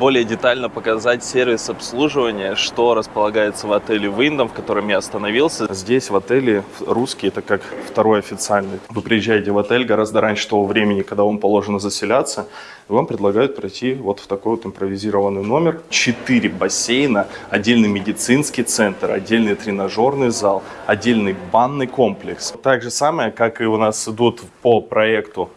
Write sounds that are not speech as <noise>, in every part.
более детально показать сервис обслуживания, что располагается в отеле Wyndham, в котором я остановился. Здесь в отеле русский это как второй официальный. Вы приезжаете в отель гораздо раньше того времени, когда вам положено заселяться, и вам предлагают пройти вот в такой вот импровизированный номер. Четыре бассейна, отдельный медицинский центр, отдельный тренажерный зал, отдельный банный комплекс. Так же самое, как и у нас идут по проекту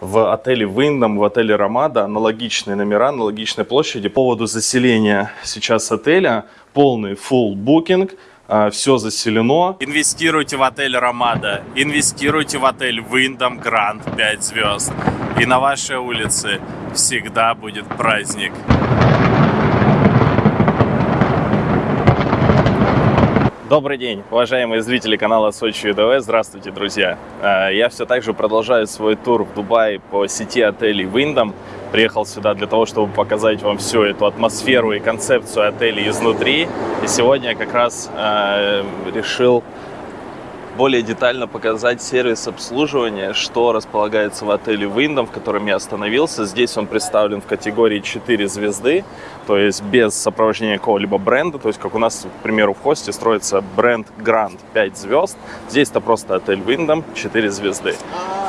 в отеле Wyndham, в отеле Ромада аналогичные номера, аналогичные площади. По поводу заселения сейчас отеля полный full booking, а, все заселено. Инвестируйте в отель Ромада, инвестируйте в отель Wyndham Grand 5 звезд. И на вашей улице всегда будет праздник. Добрый день, уважаемые зрители канала Сочи ЮДВ. Здравствуйте, друзья. А, я все так же продолжаю свой тур в Дубае по сети отелей Wyndham. Приехал сюда для того, чтобы показать вам всю эту атмосферу и концепцию отелей изнутри. И сегодня я как раз э, решил более детально показать сервис обслуживания, что располагается в отеле Wyndham, в котором я остановился. Здесь он представлен в категории 4 звезды, то есть без сопровождения какого-либо бренда. То есть, как у нас, к примеру, в хосте строится бренд Grand 5 звезд. Здесь это просто отель Wyndham 4 звезды.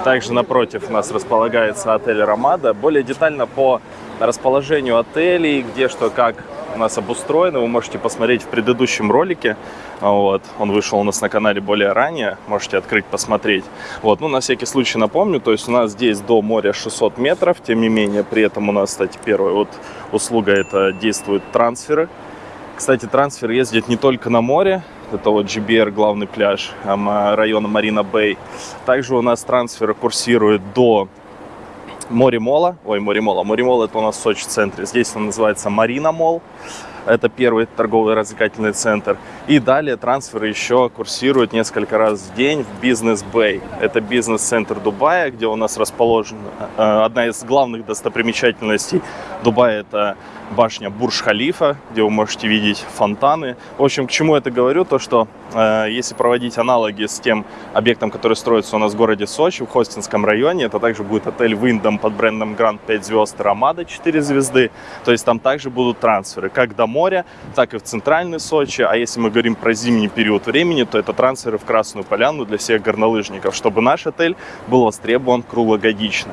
Также напротив у нас располагается отель Ромада. Более детально по расположению отелей, где что как нас обустроено, вы можете посмотреть в предыдущем ролике. Вот, он вышел у нас на канале более ранее, можете открыть, посмотреть. Вот, ну, на всякий случай напомню, то есть у нас здесь до моря 600 метров, тем не менее, при этом у нас, кстати, первая вот услуга, это действуют трансферы. Кстати, трансфер ездит не только на море, это вот GBR, главный пляж района Марина Бэй. Также у нас трансферы курсируют до Море Мола. Ой, Море Мола. Море Мола это у нас в Сочи центре. Здесь он называется Марина Мол. Это первый торговый развлекательный центр. И далее трансферы еще курсируют несколько раз в день в Бизнес Бэй. Это бизнес-центр Дубая, где у нас расположена э, одна из главных достопримечательностей Дубая. Это башня Бурж-Халифа, где вы можете видеть фонтаны. В общем, к чему это говорю? То, что э, если проводить аналоги с тем объектом, который строится у нас в городе Сочи, в Хостинском районе, это также будет отель Wyndham под брендом Grand 5 звезд, Ромада 4 звезды. То есть там также будут трансферы, как до моря, так и в центральный Сочи. А если мы говорим про зимний период времени, то это трансферы в Красную Поляну для всех горнолыжников, чтобы наш отель был востребован круглогодично.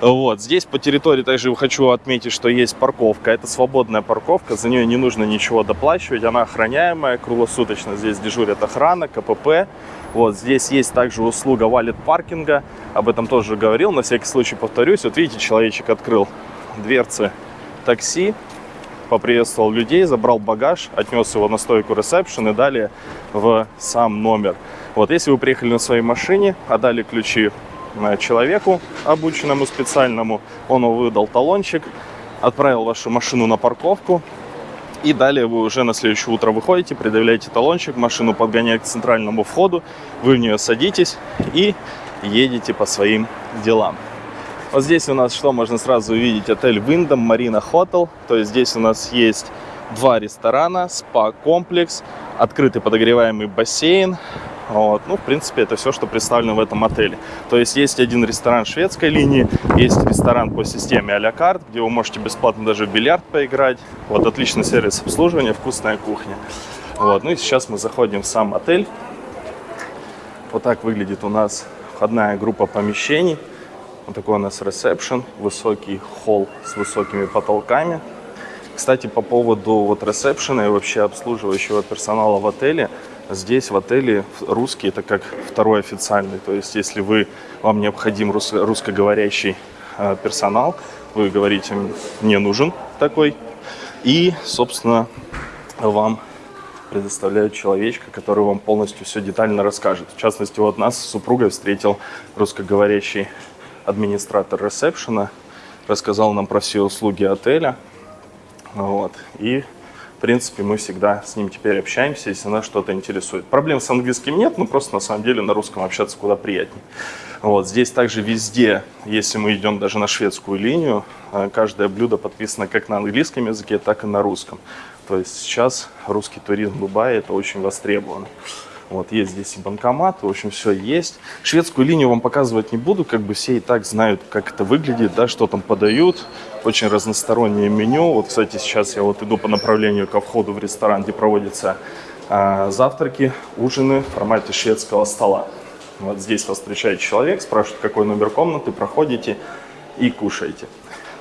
Вот. Здесь по территории также хочу отметить, что есть парковка. Это свободная парковка, за нее не нужно ничего доплачивать, она охраняемая, круглосуточно здесь дежурят охрана, КПП. Вот здесь есть также услуга валет паркинга, об этом тоже говорил, на всякий случай повторюсь. Вот видите, человечек открыл дверцы такси, поприветствовал людей, забрал багаж, отнес его на стойку ресепшн и далее в сам номер. Вот если вы приехали на своей машине, отдали ключи э, человеку обученному специальному, он выдал талончик, отправил вашу машину на парковку, и далее вы уже на следующее утро выходите, предъявляете талончик, машину подгоняют к центральному входу, вы в нее садитесь и едете по своим делам. Вот здесь у нас что можно сразу увидеть? Отель Wyndham Marina Hotel. То есть здесь у нас есть два ресторана, спа-комплекс, открытый подогреваемый бассейн, вот. Ну, в принципе, это все, что представлено в этом отеле. То есть есть один ресторан шведской линии, есть ресторан по системе а-ля карт, где вы можете бесплатно даже в бильярд поиграть. Вот отличный сервис обслуживания, вкусная кухня. Вот. Ну и сейчас мы заходим в сам отель. Вот так выглядит у нас входная группа помещений. Вот такой у нас ресепшн, высокий холл с высокими потолками. Кстати, по поводу вот ресепшена и вообще обслуживающего персонала в отеле – Здесь в отеле русский это как второй официальный. То есть если вы, вам необходим рус, русскоговорящий э, персонал, вы говорите, мне нужен такой. И, собственно, вам предоставляют человечка, который вам полностью все детально расскажет. В частности, вот нас с супругой встретил русскоговорящий администратор ресепшена, рассказал нам про все услуги отеля. Вот. И в принципе, мы всегда с ним теперь общаемся, если нас что-то интересует. Проблем с английским нет, но просто на самом деле на русском общаться куда приятнее. Вот, здесь также везде, если мы идем даже на шведскую линию, э, каждое блюдо подписано как на английском языке, так и на русском. То есть сейчас русский туризм в Дубае это очень востребовано. Вот есть здесь и банкомат, в общем, все есть. Шведскую линию вам показывать не буду, как бы все и так знают, как это выглядит, да, что там подают. Очень разностороннее меню. Вот, кстати, сейчас я вот иду по направлению ко входу в ресторан, где проводятся а, завтраки, ужины в формате шведского стола. Вот здесь вас встречает человек, спрашивает, какой номер комнаты, проходите и кушаете.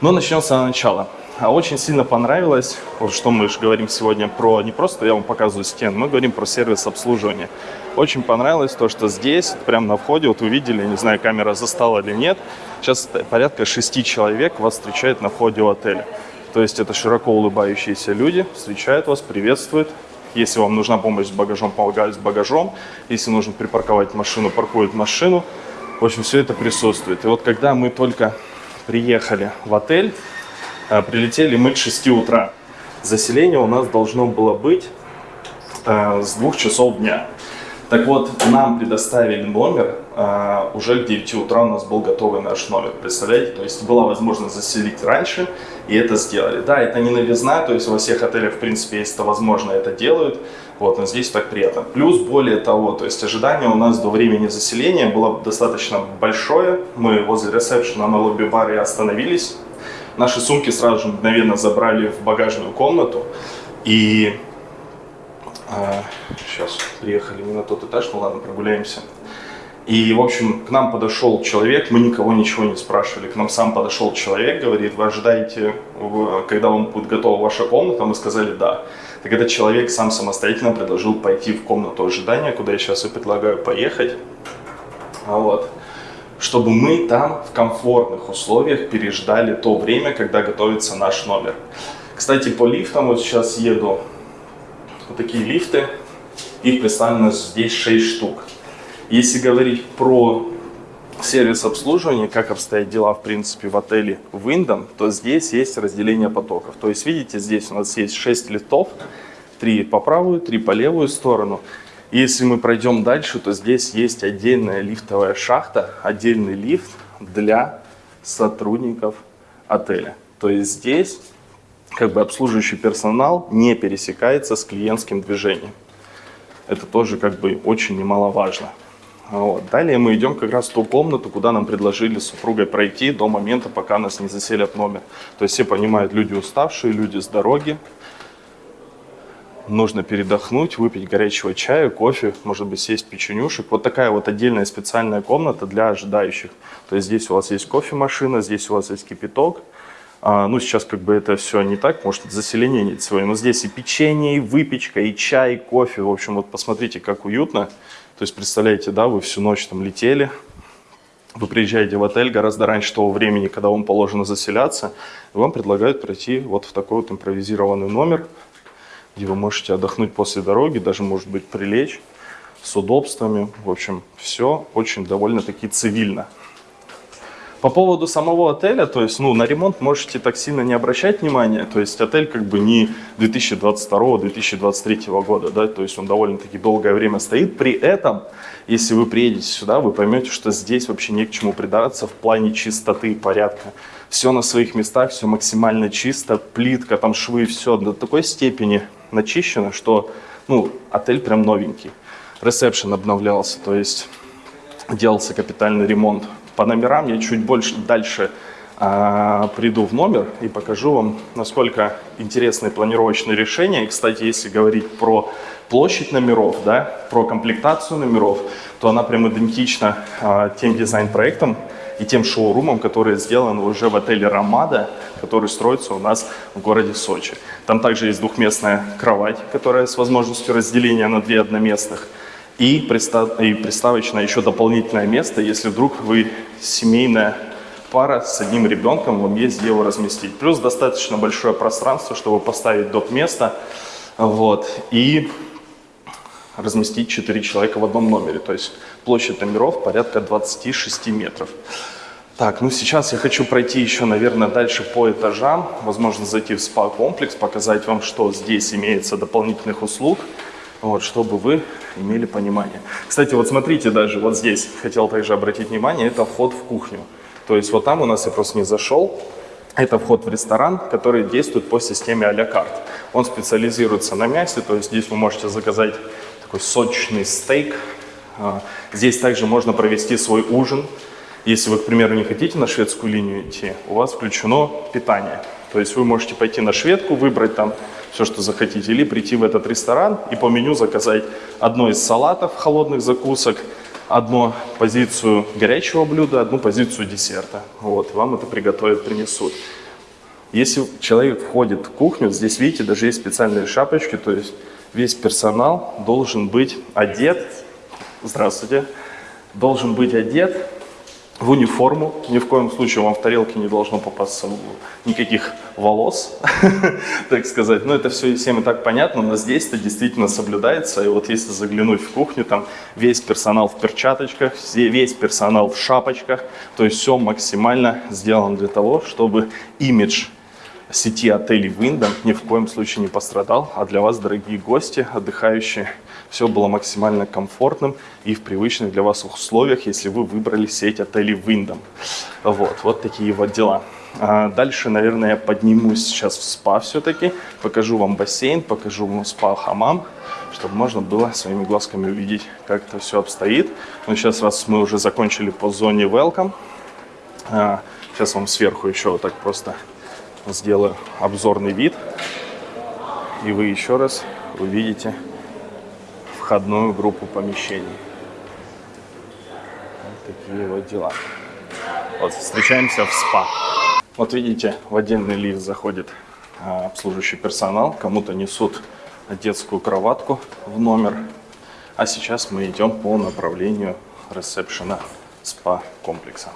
Но начнем с самого начала. А очень сильно понравилось, вот что мы же говорим сегодня про, не просто я вам показываю стену, мы говорим про сервис обслуживания. Очень понравилось то, что здесь, прямо на входе, вот вы видели, не знаю, камера застала или нет, сейчас порядка шести человек вас встречает на входе в отель. То есть это широко улыбающиеся люди, встречают вас, приветствуют. Если вам нужна помощь с багажом, помогают с багажом. Если нужно припарковать машину, паркуют машину. В общем, все это присутствует. И вот когда мы только приехали в отель, прилетели мы к 6 утра. Заселение у нас должно было быть э, с 2 часов дня. Так вот, нам предоставили номер, э, уже к 9 утра у нас был готовый наш номер, представляете? То есть была возможность заселить раньше, и это сделали. Да, это не новизна, то есть во всех отелях, в принципе, если это возможно, это делают. Вот, но здесь так приятно. Плюс, более того, то есть ожидание у нас до времени заселения было достаточно большое. Мы возле ресепшена на лобби-баре остановились, Наши сумки сразу же мгновенно забрали в багажную комнату. И э, сейчас приехали не на тот этаж, ну ладно, прогуляемся. И, в общем, к нам подошел человек, мы никого ничего не спрашивали. К нам сам подошел человек, говорит, вы ожидаете, когда вам будет готова ваша комната? Мы сказали, да. Так этот человек сам самостоятельно предложил пойти в комнату ожидания, куда я сейчас и предлагаю поехать. Вот чтобы мы там в комфортных условиях переждали то время, когда готовится наш номер. Кстати, по лифтам, вот сейчас еду, вот такие лифты, их представлено здесь 6 штук. Если говорить про сервис обслуживания, как обстоят дела, в принципе, в отеле Wyndham, то здесь есть разделение потоков. То есть, видите, здесь у нас есть 6 лифтов, 3 по правую, 3 по левую сторону. Если мы пройдем дальше, то здесь есть отдельная лифтовая шахта, отдельный лифт для сотрудников отеля. То есть здесь как бы обслуживающий персонал не пересекается с клиентским движением. Это тоже как бы очень немаловажно. Вот. Далее мы идем как раз в ту комнату, куда нам предложили с супругой пройти до момента, пока нас не заселят номер. То есть все понимают, люди уставшие, люди с дороги, нужно передохнуть, выпить горячего чая, кофе, может быть, съесть печенюшек. Вот такая вот отдельная специальная комната для ожидающих. То есть здесь у вас есть кофемашина, здесь у вас есть кипяток. А, ну, сейчас как бы это все не так, может, заселение нет свое. Но здесь и печенье, и выпечка, и чай, и кофе. В общем, вот посмотрите, как уютно. То есть, представляете, да, вы всю ночь там летели, вы приезжаете в отель гораздо раньше того времени, когда вам положено заселяться, и вам предлагают пройти вот в такой вот импровизированный номер где вы можете отдохнуть после дороги, даже, может быть, прилечь с удобствами. В общем, все очень довольно-таки цивильно. По поводу самого отеля, то есть, ну, на ремонт можете так сильно не обращать внимания. То есть, отель как бы не 2022-2023 года, да, то есть, он довольно-таки долгое время стоит. При этом, если вы приедете сюда, вы поймете, что здесь вообще не к чему придраться в плане чистоты и порядка. Все на своих местах, все максимально чисто, плитка, там швы, все до такой степени начищено, что ну, отель прям новенький. Ресепшн обновлялся, то есть делался капитальный ремонт. По номерам я чуть больше дальше а, приду в номер и покажу вам, насколько интересные планировочные решения. И, кстати, если говорить про площадь номеров, да, про комплектацию номеров, то она прям идентична а, тем дизайн-проектам, и тем шоурумом, который сделан уже в отеле «Ромада», который строится у нас в городе Сочи. Там также есть двухместная кровать, которая с возможностью разделения на две одноместных. И, пристав... и приставочное еще дополнительное место, если вдруг вы семейная пара с одним ребенком, вам есть где его разместить. Плюс достаточно большое пространство, чтобы поставить доп. место. Вот. И разместить 4 человека в одном номере. То есть площадь номеров порядка 26 метров. Так, ну сейчас я хочу пройти еще, наверное, дальше по этажам, возможно, зайти в спа-комплекс, показать вам, что здесь имеется дополнительных услуг, вот, чтобы вы имели понимание. Кстати, вот смотрите даже, вот здесь, хотел также обратить внимание, это вход в кухню. То есть вот там у нас я просто не зашел, это вход в ресторан, который действует по системе а-ля карт. Он специализируется на мясе, то есть здесь вы можете заказать такой сочный стейк. А, здесь также можно провести свой ужин. Если вы, к примеру, не хотите на шведскую линию идти, у вас включено питание. То есть вы можете пойти на шведку, выбрать там все, что захотите, или прийти в этот ресторан и по меню заказать одно из салатов, холодных закусок, одну позицию горячего блюда, одну позицию десерта. Вот, вам это приготовят, принесут. Если человек входит в кухню, здесь, видите, даже есть специальные шапочки, то есть весь персонал должен быть одет, здравствуйте, должен быть одет в униформу. Ни в коем случае вам в тарелке не должно попасться никаких волос, <laughs> так сказать. Но это все всем и так понятно, но здесь это действительно соблюдается. И вот если заглянуть в кухню, там весь персонал в перчаточках, весь персонал в шапочках. То есть все максимально сделано для того, чтобы имидж сети отелей Wyndham ни в коем случае не пострадал, а для вас, дорогие гости, отдыхающие, все было максимально комфортным и в привычных для вас условиях, если вы выбрали сеть отелей Wyndham. Вот, вот такие вот дела. А дальше, наверное, я поднимусь сейчас в спа все-таки, покажу вам бассейн, покажу вам спа-хамам, чтобы можно было своими глазками увидеть, как это все обстоит. Но сейчас, раз мы уже закончили по зоне welcome, а, сейчас вам сверху еще вот так просто сделаю обзорный вид. И вы еще раз увидите входную группу помещений. Вот такие вот дела. Вот, встречаемся в СПА. Вот видите, в отдельный лифт заходит а, обслуживающий персонал. Кому-то несут детскую кроватку в номер. А сейчас мы идем по направлению ресепшена СПА-комплекса.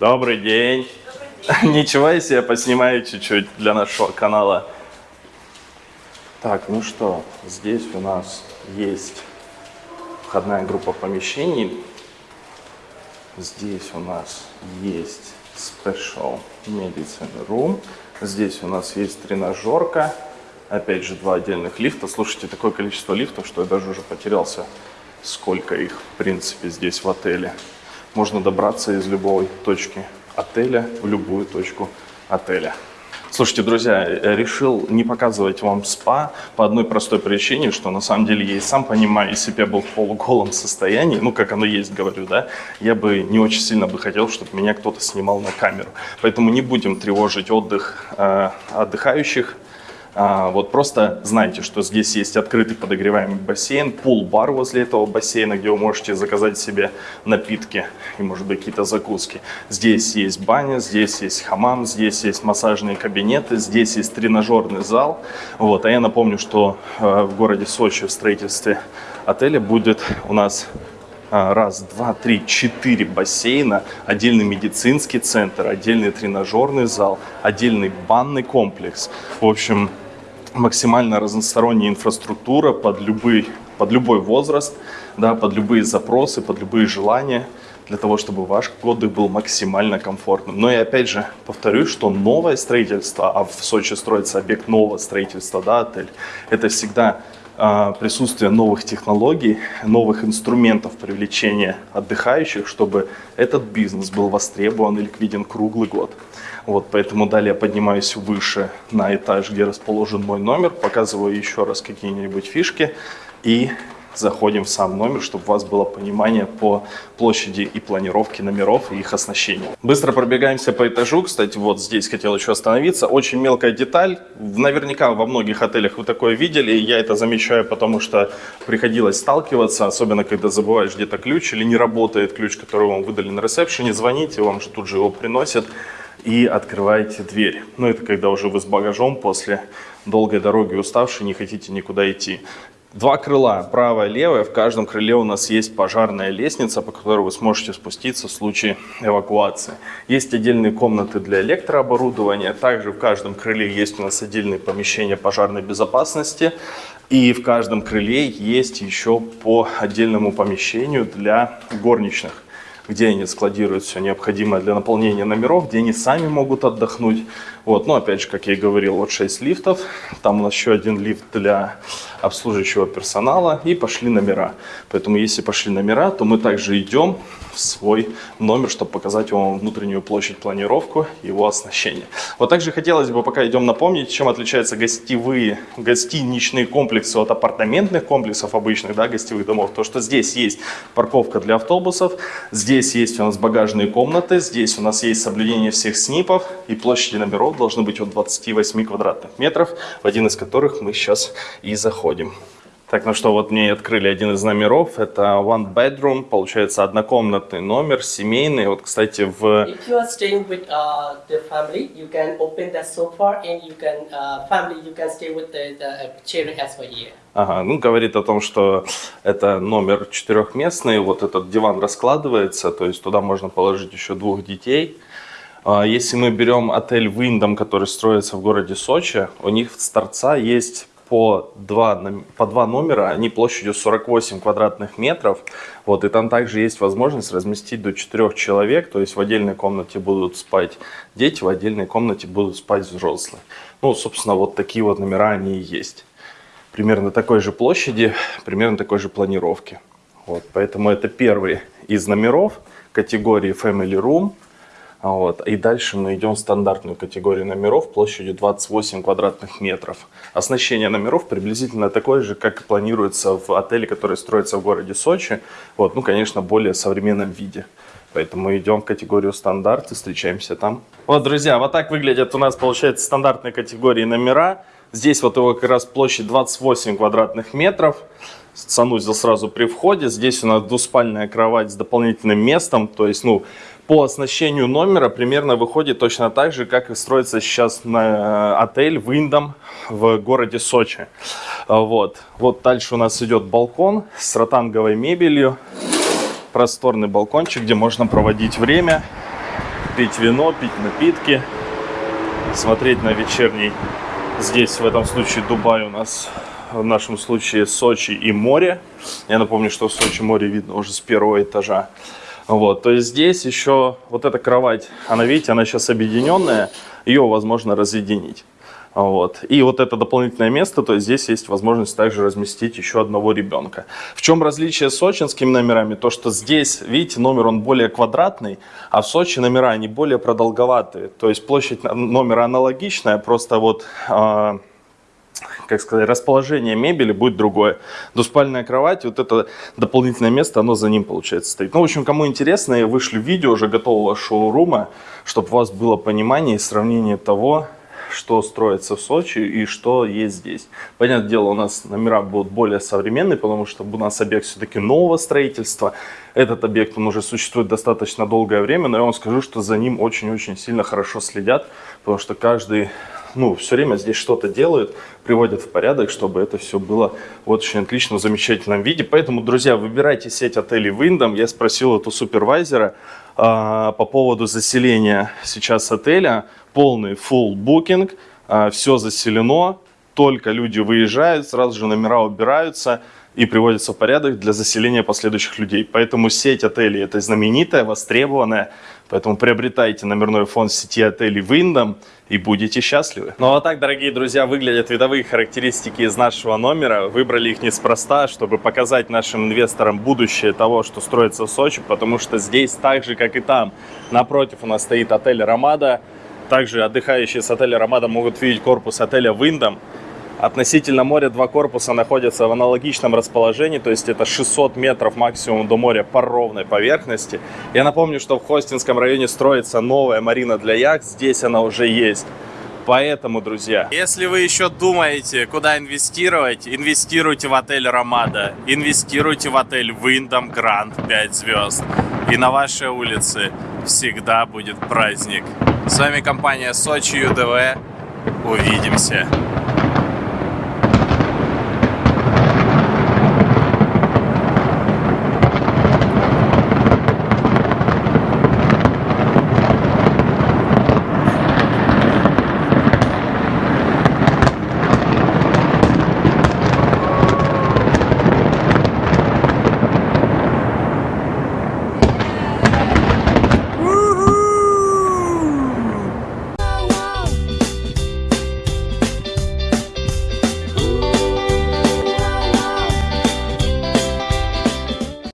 Добрый день. <laughs> Ничего, если я поснимаю чуть-чуть для нашего канала. Так, ну что, здесь у нас есть входная группа помещений. Здесь у нас есть Special Medicine Room. Здесь у нас есть тренажерка. Опять же, два отдельных лифта. Слушайте, такое количество лифтов, что я даже уже потерялся, сколько их, в принципе, здесь в отеле можно добраться из любой точки отеля в любую точку отеля. Слушайте, друзья, решил не показывать вам спа по одной простой причине, что на самом деле я и сам понимаю, если бы я был в полуголом состоянии, ну как оно есть, говорю, да, я бы не очень сильно бы хотел, чтобы меня кто-то снимал на камеру. Поэтому не будем тревожить отдых э, отдыхающих, вот просто знайте, что здесь есть открытый подогреваемый бассейн, пул-бар возле этого бассейна, где вы можете заказать себе напитки и, может быть, какие-то закуски. Здесь есть баня, здесь есть хамам, здесь есть массажные кабинеты, здесь есть тренажерный зал. Вот. А я напомню, что э, в городе Сочи в строительстве отеля будет у нас а, раз, два, три, четыре бассейна, отдельный медицинский центр, отдельный тренажерный зал, отдельный банный комплекс. В общем, максимально разносторонняя инфраструктура под любой, под любой возраст, да, под любые запросы, под любые желания, для того, чтобы ваш отдых был максимально комфортным. Но и опять же повторюсь, что новое строительство, а в Сочи строится объект нового строительства, да, отель, это всегда а, присутствие новых технологий, новых инструментов привлечения отдыхающих, чтобы этот бизнес был востребован и ликвиден круглый год. Вот, поэтому далее поднимаюсь выше на этаж, где расположен мой номер, показываю еще раз какие-нибудь фишки и заходим в сам номер, чтобы у вас было понимание по площади и планировке номеров и их оснащению. Быстро пробегаемся по этажу. Кстати, вот здесь хотел еще остановиться. Очень мелкая деталь. Наверняка во многих отелях вы такое видели. Я это замечаю, потому что приходилось сталкиваться, особенно когда забываешь где-то ключ или не работает ключ, который вам выдали на ресепшене. Звоните, вам же тут же его приносят и открываете дверь. Ну, это когда уже вы с багажом после долгой дороги уставшие, не хотите никуда идти. Два крыла, правое и левое. В каждом крыле у нас есть пожарная лестница, по которой вы сможете спуститься в случае эвакуации. Есть отдельные комнаты для электрооборудования. Также в каждом крыле есть у нас отдельные помещения пожарной безопасности. И в каждом крыле есть еще по отдельному помещению для горничных. где они складируют все необходимое для наполнения номеров, где они сами могут отдохнуть. Вот, ну, опять же, как я и говорил, вот 6 лифтов, там у нас еще один лифт для обслуживающего персонала, и пошли номера. Поэтому, если пошли номера, то мы также идем в свой номер, чтобы показать вам внутреннюю площадь, планировку, его оснащение. Вот также хотелось бы, пока идем напомнить, чем отличаются гостевые, гостиничные комплексы от апартаментных комплексов обычных, да, гостевых домов. То, что здесь есть парковка для автобусов, здесь есть у нас багажные комнаты, здесь у нас есть соблюдение всех СНИПов, и площади номеров должны быть от 28 квадратных метров, в один из которых мы сейчас и заходим. Так, ну что, вот мне открыли один из номеров. Это one bedroom, получается однокомнатный номер, семейный. Вот, кстати, в... If you are staying with uh, the family, you can open the sofa and you can, uh, family, you can stay with the, the children as well here. Ага, ну, говорит о том, что это номер четырехместный, вот этот диван раскладывается, то есть туда можно положить еще двух детей. А Если мы берем отель Windham, который строится в городе Сочи, у них с торца есть по два, по два номера, они площадью 48 квадратных метров. Вот, и там также есть возможность разместить до 4 человек, то есть в отдельной комнате будут спать дети, в отдельной комнате будут спать взрослые. Ну, собственно, вот такие вот номера они и есть. Примерно такой же площади, примерно такой же планировки. Вот, поэтому это первый из номеров категории Family Room. Вот. И дальше мы идем в стандартную категорию номеров площадью 28 квадратных метров. Оснащение номеров приблизительно такое же, как и планируется в отеле, который строится в городе Сочи. Вот. Ну, конечно, более современном виде. Поэтому идем в категорию стандарт и встречаемся там. Вот, друзья, вот так выглядят у нас, получается, стандартные категории номера. Здесь вот его как раз площадь 28 квадратных метров. Санузел сразу при входе. Здесь у нас двуспальная кровать с дополнительным местом. То есть, ну, по оснащению номера примерно выходит точно так же, как и строится сейчас на э, отель Windham в городе Сочи. Вот. Вот дальше у нас идет балкон с ротанговой мебелью. Просторный балкончик, где можно проводить время, пить вино, пить напитки, смотреть на вечерний. Здесь в этом случае Дубай у нас, в нашем случае Сочи и море. Я напомню, что в Сочи море видно уже с первого этажа. Вот, то есть здесь еще вот эта кровать, она, видите, она сейчас объединенная, ее возможно разъединить. Вот. И вот это дополнительное место, то есть здесь есть возможность также разместить еще одного ребенка. В чем различие с сочинскими номерами? То, что здесь, видите, номер он более квадратный, а в Сочи номера они более продолговатые. То есть площадь номера аналогичная, просто вот... а, как сказать, расположение мебели будет другое. Двуспальная кровать, вот это дополнительное место, оно за ним, получается, стоит. Ну, в общем, кому интересно, я вышлю видео уже готового шоурума, чтобы у вас было понимание и сравнение того, что строится в Сочи и что есть здесь. Понятное дело, у нас номера будут более современные, потому что у нас объект все-таки нового строительства. Этот объект, он уже существует достаточно долгое время, но я вам скажу, что за ним очень-очень сильно хорошо следят, потому что каждый ну, все время здесь что-то делают, приводят в порядок, чтобы это все было в очень отличном, замечательном виде. Поэтому, друзья, выбирайте сеть отелей Windham. Я спросил эту супервайзера а, по поводу заселения сейчас отеля. Полный full booking, а, все заселено, только люди выезжают, сразу же номера убираются и приводятся в порядок для заселения последующих людей. Поэтому сеть отелей это знаменитая, востребованная. Поэтому приобретайте номерной фонд сети отелей Windham и будете счастливы. Ну а так, дорогие друзья, выглядят видовые характеристики из нашего номера. Выбрали их неспроста, чтобы показать нашим инвесторам будущее того, что строится в Сочи, потому что здесь так же, как и там, напротив у нас стоит отель Ромада. Также отдыхающие с отеля Ромада могут видеть корпус отеля Windham. Относительно моря два корпуса находятся в аналогичном расположении, то есть это 600 метров максимум до моря по ровной поверхности. Я напомню, что в Хостинском районе строится новая марина для яхт, здесь она уже есть. Поэтому, друзья, если вы еще думаете, куда инвестировать, инвестируйте в отель Ромада, инвестируйте в отель Windham Grand 5 звезд. И на вашей улице всегда будет праздник. С вами компания Сочи ЮДВ. Увидимся.